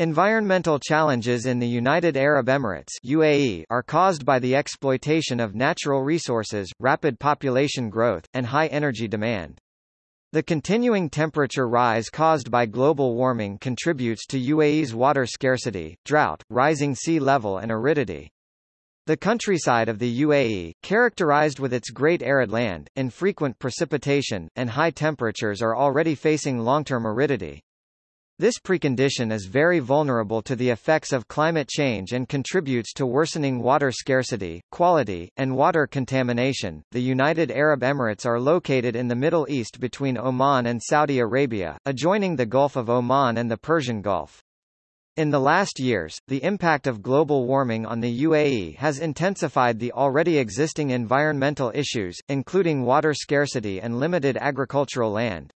Environmental challenges in the United Arab Emirates UAE are caused by the exploitation of natural resources, rapid population growth, and high energy demand. The continuing temperature rise caused by global warming contributes to UAE's water scarcity, drought, rising sea level and aridity. The countryside of the UAE, characterized with its great arid land, infrequent precipitation, and high temperatures are already facing long-term aridity. This precondition is very vulnerable to the effects of climate change and contributes to worsening water scarcity, quality, and water contamination. The United Arab Emirates are located in the Middle East between Oman and Saudi Arabia, adjoining the Gulf of Oman and the Persian Gulf. In the last years, the impact of global warming on the UAE has intensified the already existing environmental issues, including water scarcity and limited agricultural land.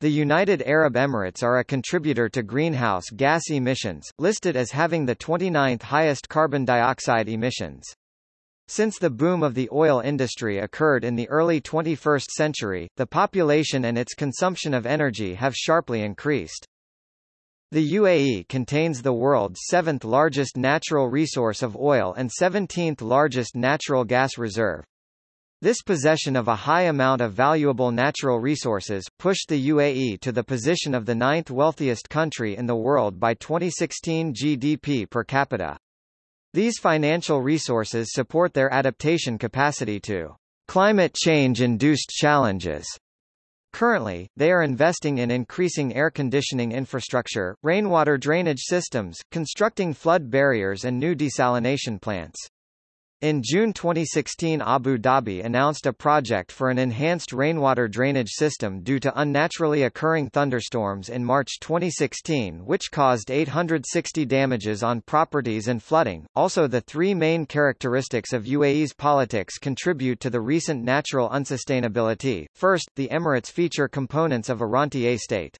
The United Arab Emirates are a contributor to greenhouse gas emissions, listed as having the 29th highest carbon dioxide emissions. Since the boom of the oil industry occurred in the early 21st century, the population and its consumption of energy have sharply increased. The UAE contains the world's seventh largest natural resource of oil and 17th largest natural gas reserve. This possession of a high amount of valuable natural resources, pushed the UAE to the position of the ninth wealthiest country in the world by 2016 GDP per capita. These financial resources support their adaptation capacity to climate change-induced challenges. Currently, they are investing in increasing air conditioning infrastructure, rainwater drainage systems, constructing flood barriers and new desalination plants. In June 2016 Abu Dhabi announced a project for an enhanced rainwater drainage system due to unnaturally occurring thunderstorms in March 2016 which caused 860 damages on properties and flooding. Also the three main characteristics of UAE's politics contribute to the recent natural unsustainability. First, the Emirates feature components of a rentier state.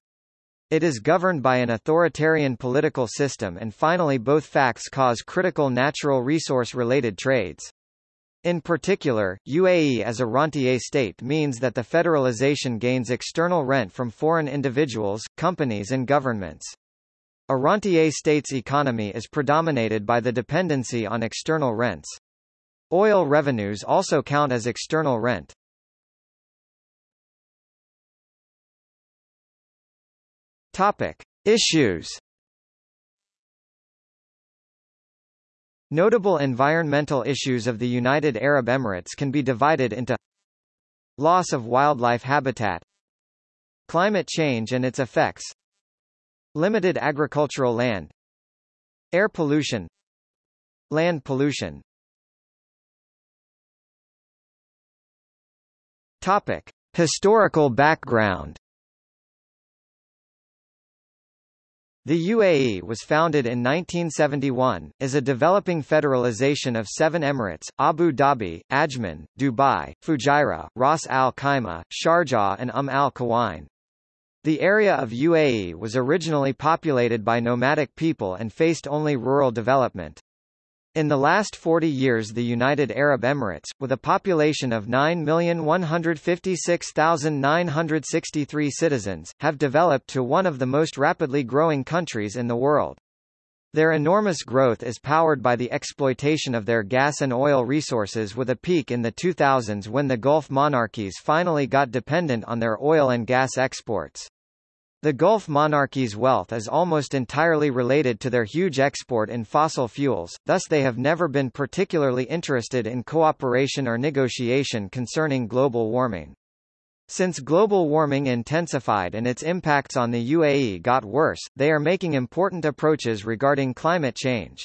It is governed by an authoritarian political system and finally both facts cause critical natural resource-related trades. In particular, UAE as a rentier state means that the federalization gains external rent from foreign individuals, companies and governments. A rentier state's economy is predominated by the dependency on external rents. Oil revenues also count as external rent. Topic: Issues. Notable environmental issues of the United Arab Emirates can be divided into Loss of wildlife habitat Climate change and its effects Limited agricultural land Air pollution Land pollution Topic. Historical background The UAE was founded in 1971, as a developing federalization of seven emirates, Abu Dhabi, Ajman, Dubai, Fujairah, Ras Al Khaimah, Sharjah and Umm Al Quwain. The area of UAE was originally populated by nomadic people and faced only rural development. In the last 40 years the United Arab Emirates, with a population of 9,156,963 citizens, have developed to one of the most rapidly growing countries in the world. Their enormous growth is powered by the exploitation of their gas and oil resources with a peak in the 2000s when the Gulf monarchies finally got dependent on their oil and gas exports. The Gulf monarchies' wealth is almost entirely related to their huge export in fossil fuels, thus they have never been particularly interested in cooperation or negotiation concerning global warming. Since global warming intensified and its impacts on the UAE got worse, they are making important approaches regarding climate change.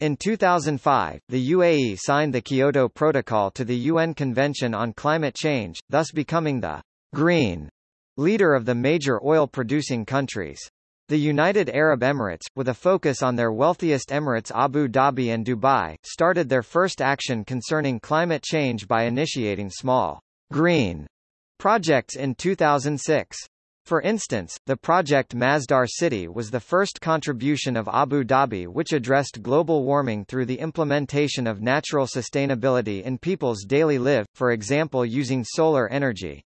In 2005, the UAE signed the Kyoto Protocol to the UN Convention on Climate Change, thus becoming the green leader of the major oil-producing countries. The United Arab Emirates, with a focus on their wealthiest emirates Abu Dhabi and Dubai, started their first action concerning climate change by initiating small green projects in 2006. For instance, the project Masdar City was the first contribution of Abu Dhabi which addressed global warming through the implementation of natural sustainability in people's daily life, for example using solar energy.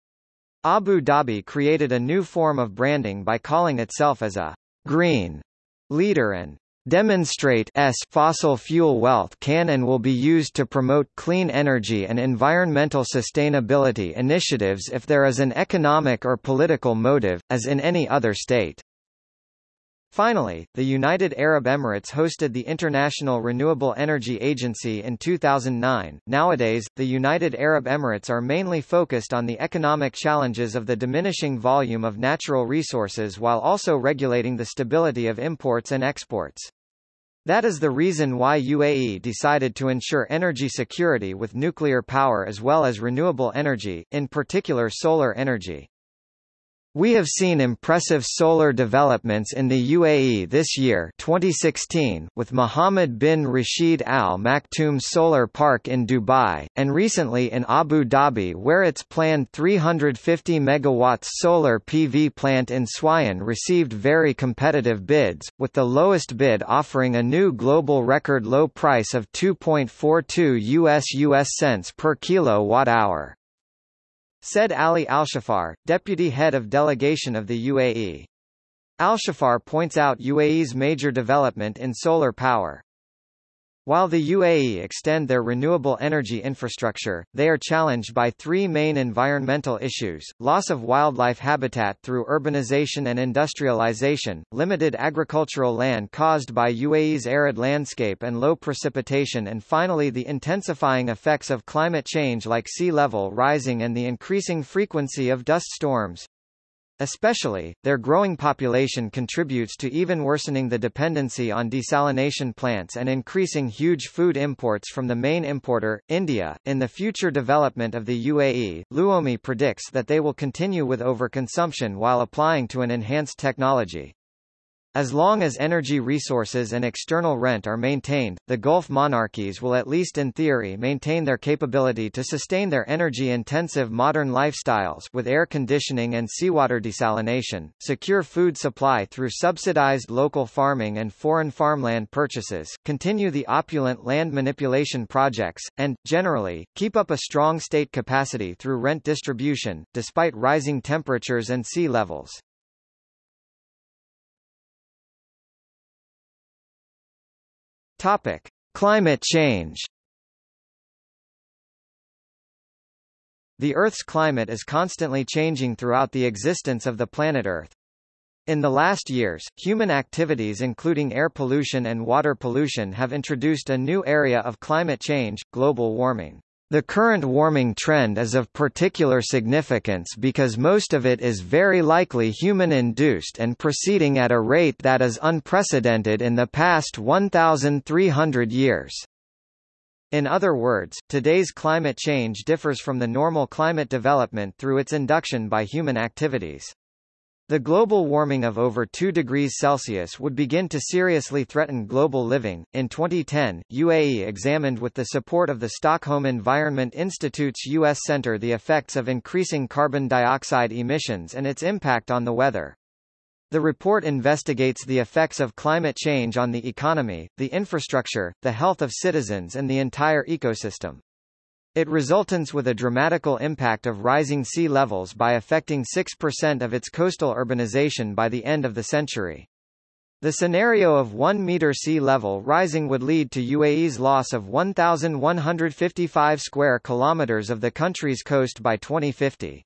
Abu Dhabi created a new form of branding by calling itself as a green leader and demonstrate s fossil fuel wealth can and will be used to promote clean energy and environmental sustainability initiatives if there is an economic or political motive, as in any other state. Finally, the United Arab Emirates hosted the International Renewable Energy Agency in 2009. Nowadays, the United Arab Emirates are mainly focused on the economic challenges of the diminishing volume of natural resources while also regulating the stability of imports and exports. That is the reason why UAE decided to ensure energy security with nuclear power as well as renewable energy, in particular solar energy. We have seen impressive solar developments in the UAE this year 2016, with Mohammed bin Rashid Al Maktoum Solar Park in Dubai, and recently in Abu Dhabi where its planned 350 MW solar PV plant in Sweihan received very competitive bids, with the lowest bid offering a new global record low price of 2.42 US US cents per kilowatt-hour said Ali Alshafar, deputy head of delegation of the UAE. Alshafar points out UAE's major development in solar power. While the UAE extend their renewable energy infrastructure, they are challenged by three main environmental issues, loss of wildlife habitat through urbanization and industrialization, limited agricultural land caused by UAE's arid landscape and low precipitation and finally the intensifying effects of climate change like sea level rising and the increasing frequency of dust storms. Especially, their growing population contributes to even worsening the dependency on desalination plants and increasing huge food imports from the main importer, India. In the future development of the UAE, Luomi predicts that they will continue with overconsumption while applying to an enhanced technology. As long as energy resources and external rent are maintained, the Gulf monarchies will at least in theory maintain their capability to sustain their energy-intensive modern lifestyles with air conditioning and seawater desalination, secure food supply through subsidized local farming and foreign farmland purchases, continue the opulent land manipulation projects, and, generally, keep up a strong state capacity through rent distribution, despite rising temperatures and sea levels. Topic: Climate change. The Earth's climate is constantly changing throughout the existence of the planet Earth. In the last years, human activities including air pollution and water pollution have introduced a new area of climate change, global warming. The current warming trend is of particular significance because most of it is very likely human-induced and proceeding at a rate that is unprecedented in the past 1,300 years. In other words, today's climate change differs from the normal climate development through its induction by human activities. The global warming of over 2 degrees Celsius would begin to seriously threaten global living. In 2010, UAE examined with the support of the Stockholm Environment Institute's U.S. Center the effects of increasing carbon dioxide emissions and its impact on the weather. The report investigates the effects of climate change on the economy, the infrastructure, the health of citizens and the entire ecosystem. It resultants with a dramatical impact of rising sea levels by affecting 6% of its coastal urbanization by the end of the century. The scenario of 1 meter sea level rising would lead to UAE's loss of 1,155 square kilometers of the country's coast by 2050.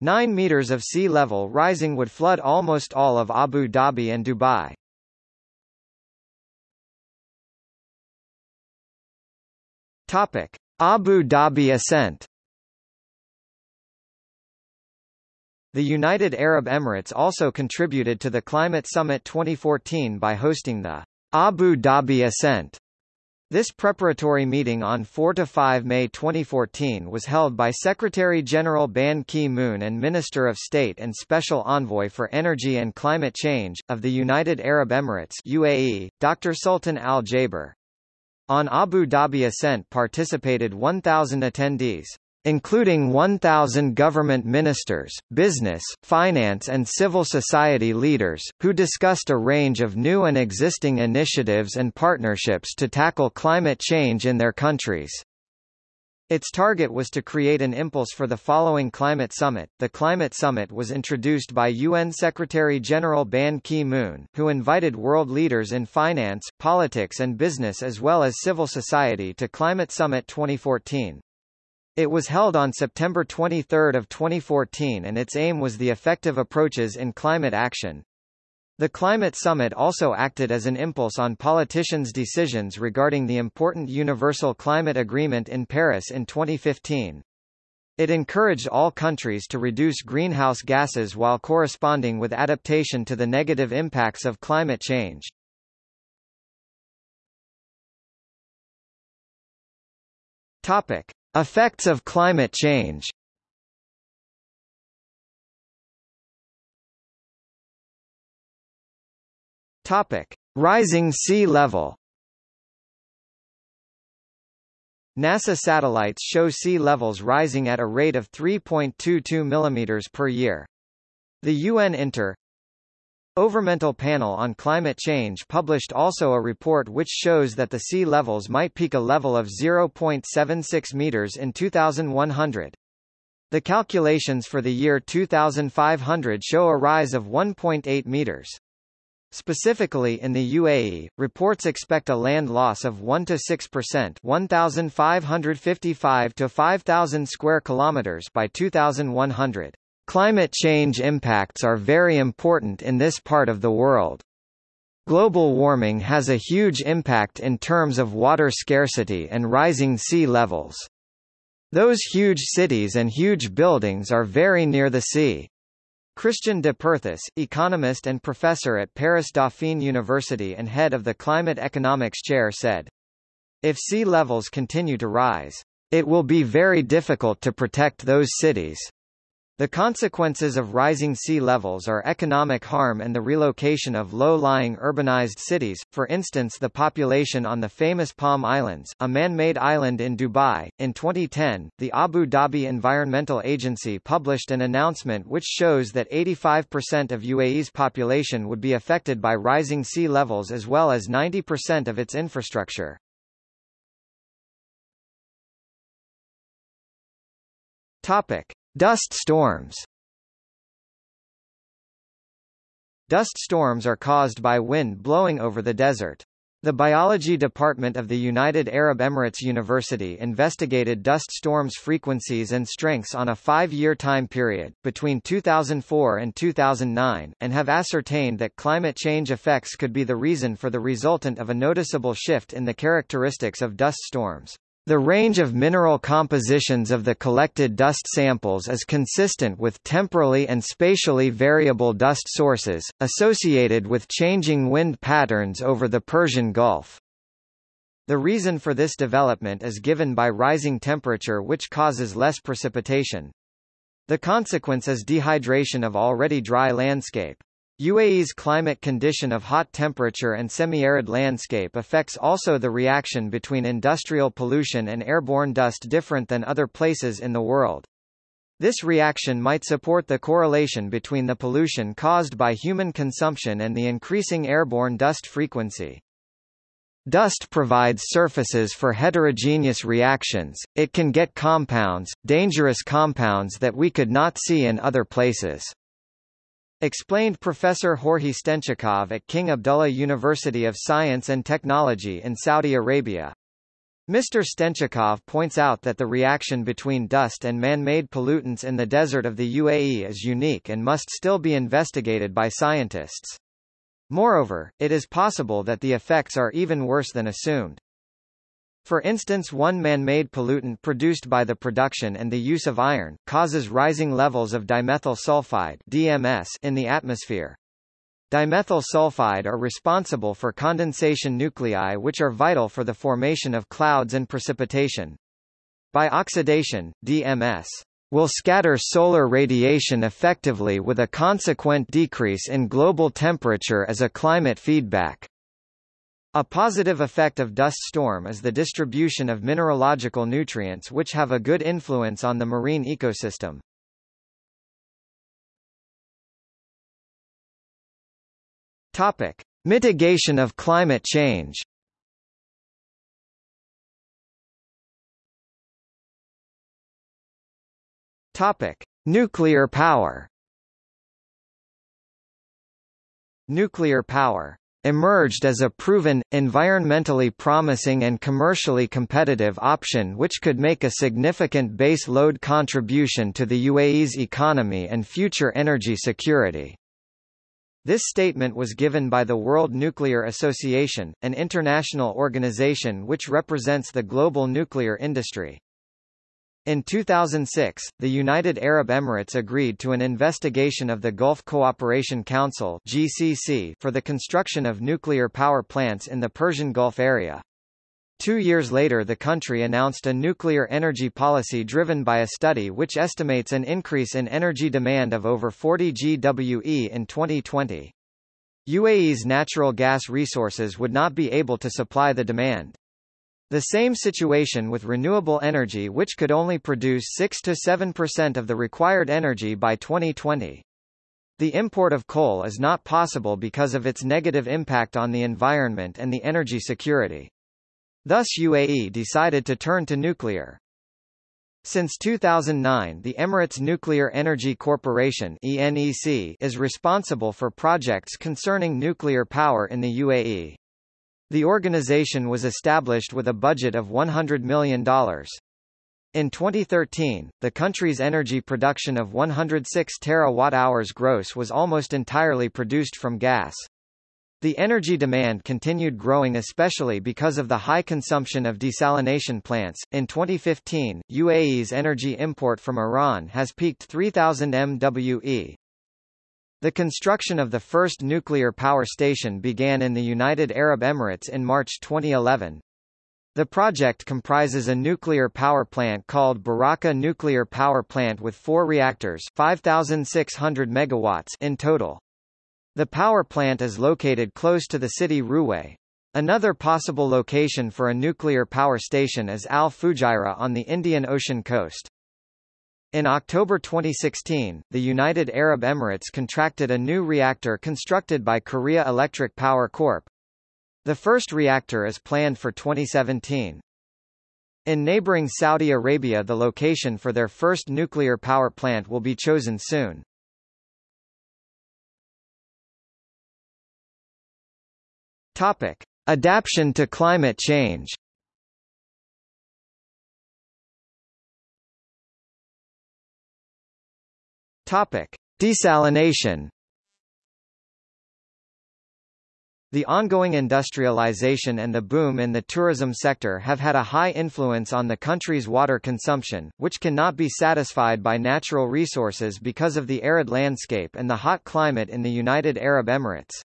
9 meters of sea level rising would flood almost all of Abu Dhabi and Dubai. Topic. Abu Dhabi ascent The United Arab Emirates also contributed to the Climate Summit 2014 by hosting the Abu Dhabi Ascent. This preparatory meeting on 4–5 May 2014 was held by Secretary-General Ban Ki-moon and Minister of State and Special Envoy for Energy and Climate Change, of the United Arab Emirates UAE, Dr. Sultan Al-Jaber. On Abu Dhabi ascent participated 1,000 attendees including 1,000 government ministers, business, finance and civil society leaders, who discussed a range of new and existing initiatives and partnerships to tackle climate change in their countries. Its target was to create an impulse for the following climate summit. The climate summit was introduced by UN Secretary-General Ban Ki-moon, who invited world leaders in finance, politics and business as well as civil society to Climate Summit 2014. It was held on September 23 of 2014 and its aim was the effective approaches in climate action, the Climate Summit also acted as an impulse on politicians' decisions regarding the important Universal Climate Agreement in Paris in 2015. It encouraged all countries to reduce greenhouse gases while corresponding with adaptation to the negative impacts of climate change. Topic: Effects of climate change. Topic: Rising sea level. NASA satellites show sea levels rising at a rate of 3.22 mm per year. The UN Inter Overmental Panel on Climate Change published also a report which shows that the sea levels might peak a level of 0.76 meters in 2100. The calculations for the year 2500 show a rise of 1.8 meters. Specifically in the UAE, reports expect a land loss of 1 to 6%, 1555 to 5000 square kilometers by 2100. Climate change impacts are very important in this part of the world. Global warming has a huge impact in terms of water scarcity and rising sea levels. Those huge cities and huge buildings are very near the sea. Christian de Perthuis, economist and professor at Paris Dauphine University and head of the Climate Economics Chair said, If sea levels continue to rise, it will be very difficult to protect those cities. The consequences of rising sea levels are economic harm and the relocation of low-lying urbanized cities, for instance the population on the famous Palm Islands, a man-made island in Dubai. In 2010, the Abu Dhabi Environmental Agency published an announcement which shows that 85% of UAE's population would be affected by rising sea levels as well as 90% of its infrastructure. Topic. Dust storms Dust storms are caused by wind blowing over the desert. The Biology Department of the United Arab Emirates University investigated dust storms frequencies and strengths on a five-year time period, between 2004 and 2009, and have ascertained that climate change effects could be the reason for the resultant of a noticeable shift in the characteristics of dust storms. The range of mineral compositions of the collected dust samples is consistent with temporally and spatially variable dust sources, associated with changing wind patterns over the Persian Gulf. The reason for this development is given by rising temperature which causes less precipitation. The consequence is dehydration of already dry landscape. UAE's climate condition of hot temperature and semi-arid landscape affects also the reaction between industrial pollution and airborne dust different than other places in the world. This reaction might support the correlation between the pollution caused by human consumption and the increasing airborne dust frequency. Dust provides surfaces for heterogeneous reactions, it can get compounds, dangerous compounds that we could not see in other places. Explained Professor Georgiy Stenchikov at King Abdullah University of Science and Technology in Saudi Arabia. Mr. Stenchikov points out that the reaction between dust and man-made pollutants in the desert of the UAE is unique and must still be investigated by scientists. Moreover, it is possible that the effects are even worse than assumed. For instance one man-made pollutant produced by the production and the use of iron, causes rising levels of dimethyl sulfide DMS in the atmosphere. Dimethyl sulfide are responsible for condensation nuclei which are vital for the formation of clouds and precipitation. By oxidation, DMS will scatter solar radiation effectively with a consequent decrease in global temperature as a climate feedback. A positive effect of dust storm is the distribution of mineralogical nutrients which have a good influence on the marine ecosystem. Topic: Mitigation of climate change. Topic: Nuclear power. Nuclear power emerged as a proven, environmentally promising and commercially competitive option which could make a significant base load contribution to the UAE's economy and future energy security. This statement was given by the World Nuclear Association, an international organization which represents the global nuclear industry. In 2006, the United Arab Emirates agreed to an investigation of the Gulf Cooperation Council (GCC) for the construction of nuclear power plants in the Persian Gulf area. Two years later the country announced a nuclear energy policy driven by a study which estimates an increase in energy demand of over 40 GWE in 2020. UAE's natural gas resources would not be able to supply the demand. The same situation with renewable energy which could only produce 6–7% of the required energy by 2020. The import of coal is not possible because of its negative impact on the environment and the energy security. Thus UAE decided to turn to nuclear. Since 2009 the Emirates Nuclear Energy Corporation ENEC is responsible for projects concerning nuclear power in the UAE. The organization was established with a budget of $100 million. In 2013, the country's energy production of 106 terawatt-hours gross was almost entirely produced from gas. The energy demand continued growing especially because of the high consumption of desalination plants. In 2015, UAE's energy import from Iran has peaked 3000 MWE, the construction of the first nuclear power station began in the United Arab Emirates in March 2011. The project comprises a nuclear power plant called Barakah Nuclear Power Plant with four reactors 5,600 megawatts in total. The power plant is located close to the city Ruwais. Another possible location for a nuclear power station is Al Fujairah on the Indian Ocean coast. In October 2016, the United Arab Emirates contracted a new reactor constructed by Korea Electric Power Corp. The first reactor is planned for 2017. In neighboring Saudi Arabia the location for their first nuclear power plant will be chosen soon. Topic. Adaptation to climate change Topic: Desalination. The ongoing industrialization and the boom in the tourism sector have had a high influence on the country's water consumption, which cannot be satisfied by natural resources because of the arid landscape and the hot climate in the United Arab Emirates.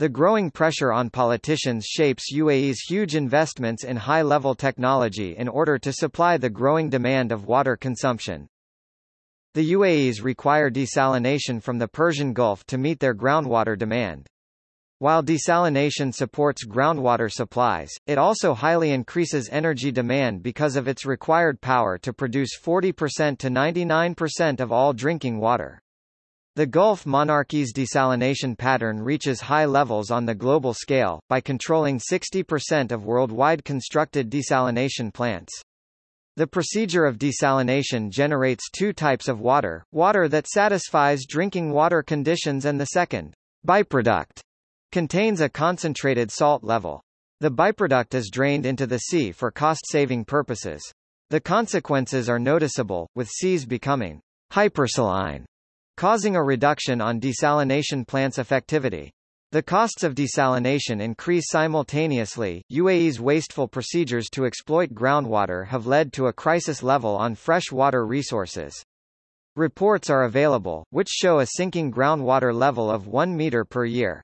The growing pressure on politicians shapes UAE's huge investments in high-level technology in order to supply the growing demand of water consumption. The UAEs require desalination from the Persian Gulf to meet their groundwater demand. While desalination supports groundwater supplies, it also highly increases energy demand because of its required power to produce 40% to 99% of all drinking water. The Gulf monarchy's desalination pattern reaches high levels on the global scale, by controlling 60% of worldwide constructed desalination plants. The procedure of desalination generates two types of water, water that satisfies drinking water conditions and the second, byproduct, contains a concentrated salt level. The byproduct is drained into the sea for cost-saving purposes. The consequences are noticeable, with seas becoming hypersaline, causing a reduction on desalination plants' effectivity. The costs of desalination increase simultaneously. UAE's wasteful procedures to exploit groundwater have led to a crisis level on fresh water resources. Reports are available, which show a sinking groundwater level of 1 meter per year.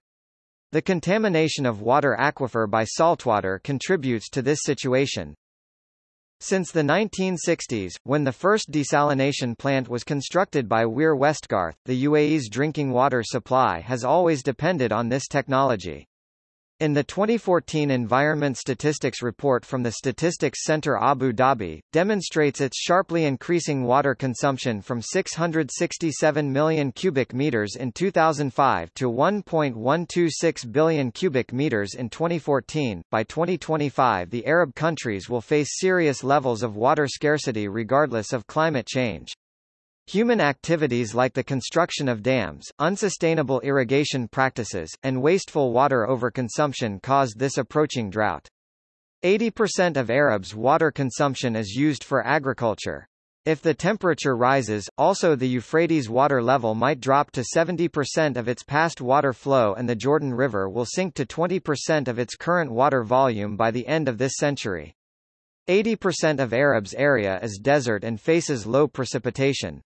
The contamination of water aquifer by saltwater contributes to this situation. Since the 1960s, when the first desalination plant was constructed by Weir Westgarth, the UAE's drinking water supply has always depended on this technology. In the 2014 Environment Statistics report from the Statistics Center Abu Dhabi, demonstrates its sharply increasing water consumption from 667 million cubic meters in 2005 to 1.126 billion cubic meters in 2014. By 2025 the Arab countries will face serious levels of water scarcity regardless of climate change. Human activities like the construction of dams, unsustainable irrigation practices, and wasteful water overconsumption caused this approaching drought. 80% of Arabs' water consumption is used for agriculture. If the temperature rises, also the Euphrates water level might drop to 70% of its past water flow and the Jordan River will sink to 20% of its current water volume by the end of this century. 80% of Arabs' area is desert and faces low precipitation.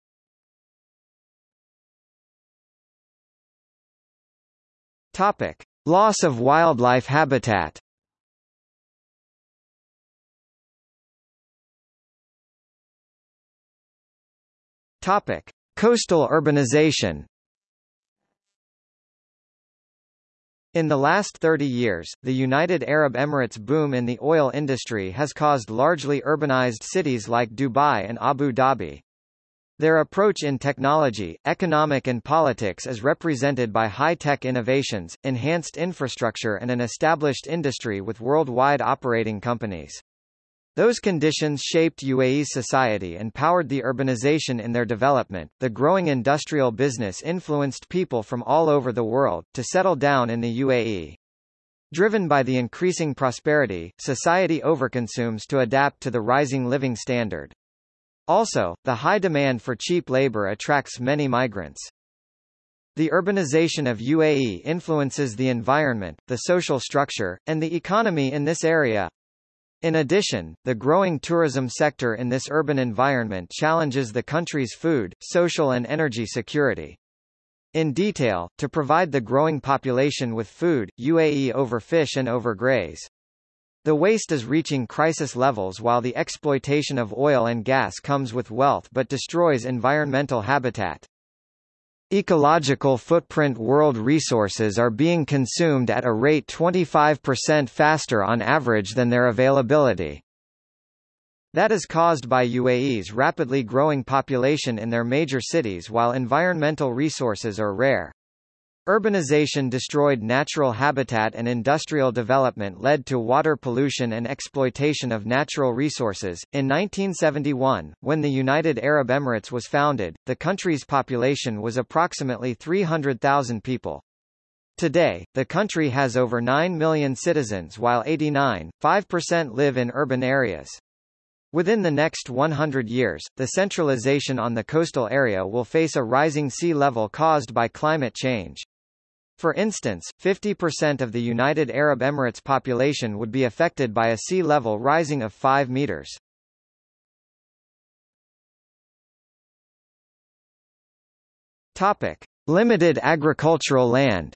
Topic: Loss of wildlife habitat. Topic: Coastal urbanization. In the last 30 years, the United Arab Emirates' boom in the oil industry has caused largely urbanized cities like Dubai and Abu Dhabi. Their approach in technology, economic and politics is represented by high-tech innovations, enhanced infrastructure and an established industry with worldwide operating companies. Those conditions shaped UAE's society and powered the urbanization in their development. The growing industrial business influenced people from all over the world to settle down in the UAE. Driven by the increasing prosperity, society overconsumes to adapt to the rising living standard. Also, the high demand for cheap labor attracts many migrants. The urbanization of UAE influences the environment, the social structure, and the economy in this area. In addition, the growing tourism sector in this urban environment challenges the country's food, social and energy security. In detail, to provide the growing population with food, UAE overfish and overgraze. The waste is reaching crisis levels while the exploitation of oil and gas comes with wealth but destroys environmental habitat. Ecological footprint world resources are being consumed at a rate 25% faster on average than their availability. That is caused by UAE's rapidly growing population in their major cities while environmental resources are rare. Urbanization destroyed natural habitat and industrial development led to water pollution and exploitation of natural resources. In 1971, when the United Arab Emirates was founded, the country's population was approximately 300,000 people. Today, the country has over 9 million citizens while 89.5% live in urban areas. Within the next 100 years, the centralization on the coastal area will face a rising sea level caused by climate change. For instance, 50% of the United Arab Emirates population would be affected by a sea level rising of 5 meters. Topic: Limited agricultural land.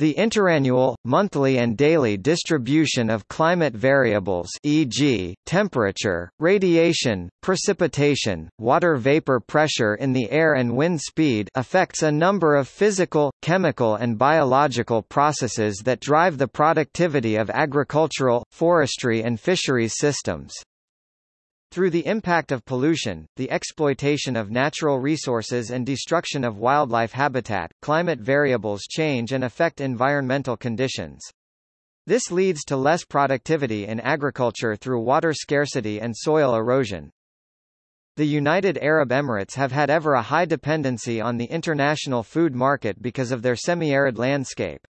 The interannual, monthly and daily distribution of climate variables e.g., temperature, radiation, precipitation, water vapor pressure in the air and wind speed affects a number of physical, chemical and biological processes that drive the productivity of agricultural, forestry and fisheries systems. Through the impact of pollution, the exploitation of natural resources and destruction of wildlife habitat, climate variables change and affect environmental conditions. This leads to less productivity in agriculture through water scarcity and soil erosion. The United Arab Emirates have had ever a high dependency on the international food market because of their semi-arid landscape.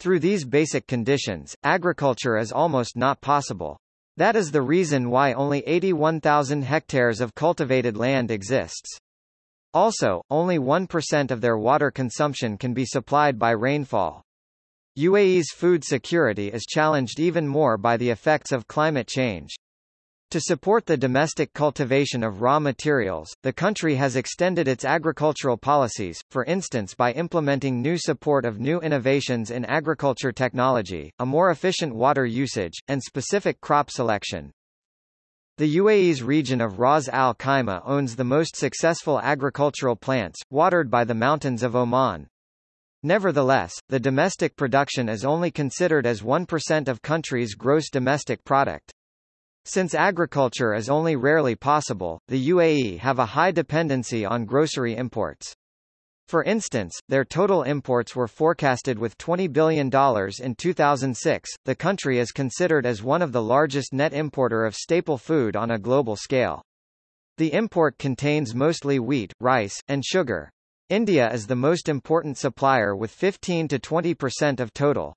Through these basic conditions, agriculture is almost not possible. That is the reason why only 81,000 hectares of cultivated land exists. Also, only 1% of their water consumption can be supplied by rainfall. UAE's food security is challenged even more by the effects of climate change. To support the domestic cultivation of raw materials, the country has extended its agricultural policies, for instance by implementing new support of new innovations in agriculture technology, a more efficient water usage, and specific crop selection. The UAE's region of Ras Al Khaimah owns the most successful agricultural plants, watered by the mountains of Oman. Nevertheless, the domestic production is only considered as 1% of country's gross domestic product. Since agriculture is only rarely possible, the UAE have a high dependency on grocery imports. For instance, their total imports were forecasted with $20 billion in 2006. The country is considered as one of the largest net importer of staple food on a global scale. The import contains mostly wheat, rice, and sugar. India is the most important supplier with 15 to 20% of total.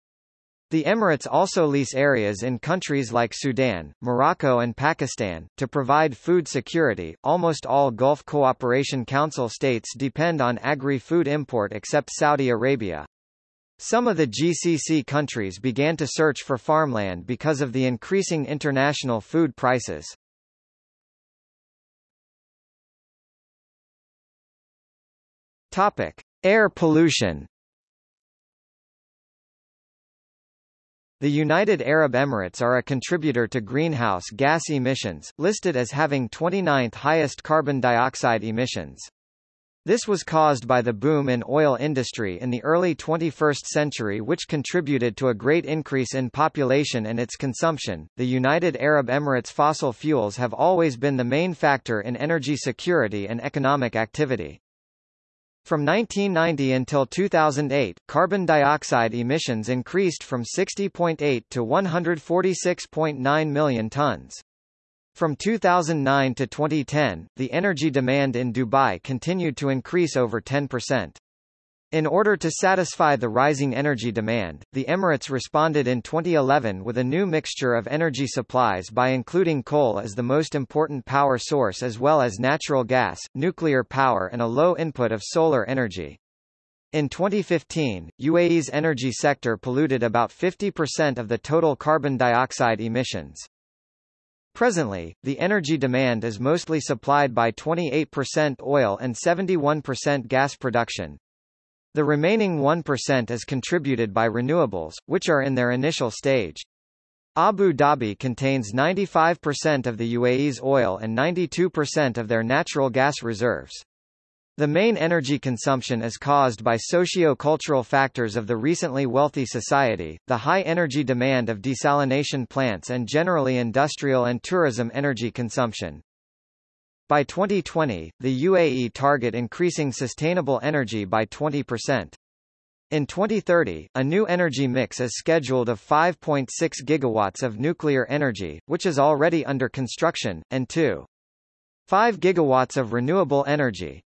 The Emirates also lease areas in countries like Sudan, Morocco and Pakistan, to provide food security. Almost all Gulf Cooperation Council states depend on agri-food import except Saudi Arabia. Some of the GCC countries began to search for farmland because of the increasing international food prices. Topic: Air pollution. The United Arab Emirates are a contributor to greenhouse gas emissions, listed as having 29th highest carbon dioxide emissions. This was caused by the boom in oil industry in the early 21st century which contributed to a great increase in population and its consumption. The United Arab Emirates fossil fuels have always been the main factor in energy security and economic activity. From 1990 until 2008, carbon dioxide emissions increased from 60.8 to 146.9 million tons. From 2009 to 2010, the energy demand in Dubai continued to increase over 10%. In order to satisfy the rising energy demand, the Emirates responded in 2011 with a new mixture of energy supplies by including coal as the most important power source as well as natural gas, nuclear power and a low input of solar energy. In 2015, UAE's energy sector polluted about 50% of the total carbon dioxide emissions. Presently, the energy demand is mostly supplied by 28% oil and 71% gas production, the remaining 1% is contributed by renewables, which are in their initial stage. Abu Dhabi contains 95% of the UAE's oil and 92% of their natural gas reserves. The main energy consumption is caused by socio-cultural factors of the recently wealthy society, the high energy demand of desalination plants and generally industrial and tourism energy consumption. By 2020, the UAE target increasing sustainable energy by 20%. In 2030, a new energy mix is scheduled of 5.6 gigawatts of nuclear energy, which is already under construction, and 2.5 gigawatts of renewable energy.